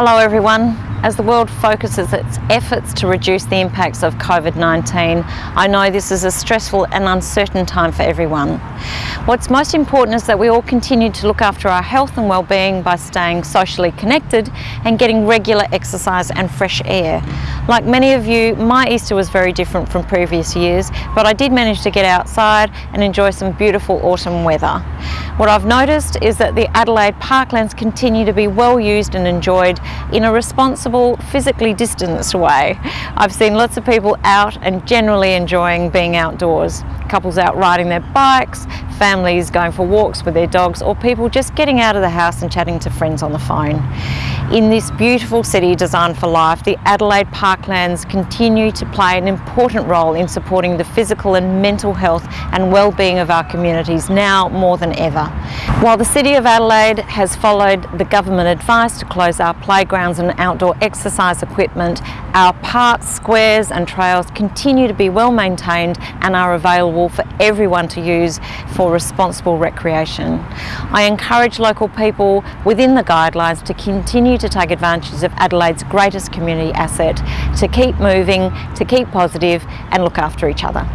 Hello everyone. As the world focuses its efforts to reduce the impacts of COVID-19, I know this is a stressful and uncertain time for everyone. What's most important is that we all continue to look after our health and well-being by staying socially connected and getting regular exercise and fresh air. Like many of you, my Easter was very different from previous years, but I did manage to get outside and enjoy some beautiful autumn weather. What I've noticed is that the Adelaide parklands continue to be well used and enjoyed in a responsible, physically distanced way. I've seen lots of people out and generally enjoying being outdoors. Couples out riding their bikes, families going for walks with their dogs, or people just getting out of the house and chatting to friends on the phone. In this beautiful city designed for life, the Adelaide Parklands continue to play an important role in supporting the physical and mental health and well-being of our communities now more than ever. While the City of Adelaide has followed the government advice to close our playgrounds and outdoor exercise equipment, our parks, squares and trails continue to be well maintained and are available for everyone to use responsible recreation. I encourage local people within the guidelines to continue to take advantage of Adelaide's greatest community asset, to keep moving, to keep positive and look after each other.